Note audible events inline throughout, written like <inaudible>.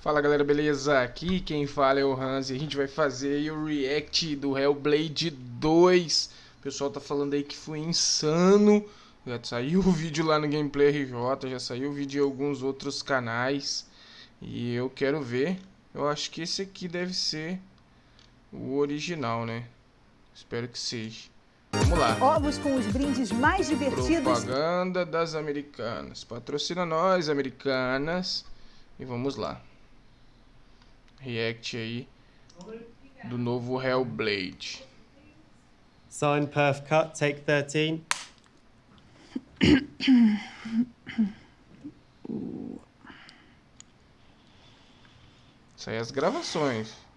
Fala galera, beleza? Aqui quem fala é o Hans e a gente vai fazer o react do Hellblade 2. O pessoal tá falando aí que foi insano. Já saiu <laughs> o vídeo lá no Gameplay RJ, já saiu o vídeo em alguns outros canais. E eu quero ver. Eu acho que esse aqui deve ser o original, né? Espero que seja. Vamos lá. Ovos com os brindes mais divertidos. Propaganda das americanas. Patrocina nós, americanas. E vamos lá. React aí do novo Hellblade. Sign perf cut, take 13. Isso aí é as gravações.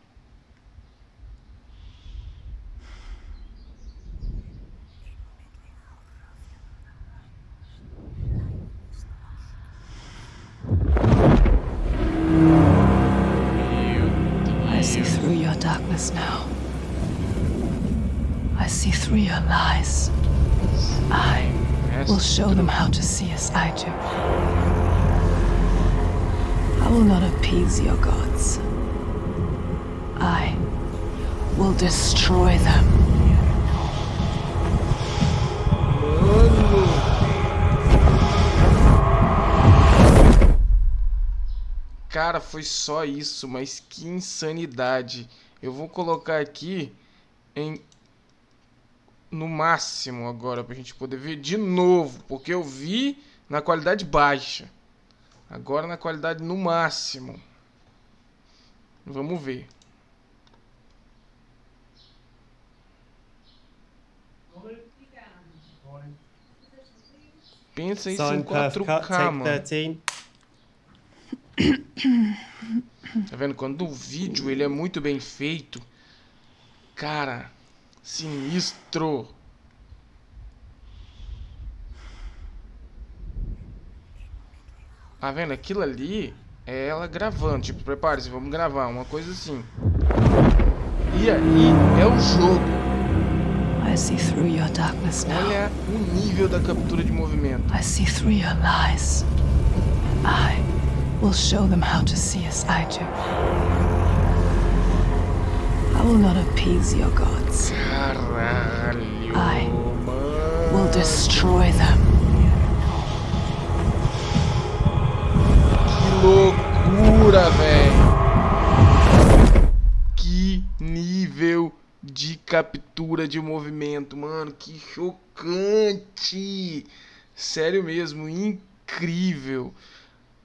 I see through your darkness now. I see through your lies. I will show them how to see as I do. I will not appease your gods. I will destroy them. Cara, foi só isso, mas que insanidade. Eu vou colocar aqui em no máximo agora pra gente poder ver de novo, porque eu vi na qualidade baixa. Agora na qualidade no máximo. Vamos ver. Pensa isso em Sign perf cut, 4K, take mano. 13. <coughs> Tá vendo? Quando o vídeo ele é muito bem feito, cara, sinistro. Tá vendo? Aquilo ali é ela gravando. Tipo, prepare-se, vamos gravar. Uma coisa assim. E aí é o jogo. I see through your darkness now. Olha o nível da captura de movimento. I see through your lies. I will show them how to see as I do. I will not appease your gods. Caralho. Mano. Will destroy them. Que loucura, velho. Que nível de captura de movimento, mano. Que chocante. Sério mesmo, incrível.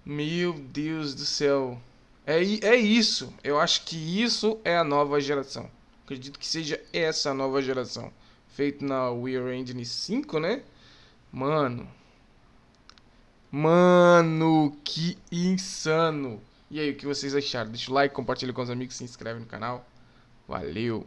Meu Deus do céu. É, é isso. Eu acho que isso é a nova geração. Acredito que seja essa a nova geração. Feito na Unreal Engine 5, né? Mano. Mano, que insano. E aí, o que vocês acharam? Deixa o like, compartilha com os amigos, se inscreve no canal. Valeu.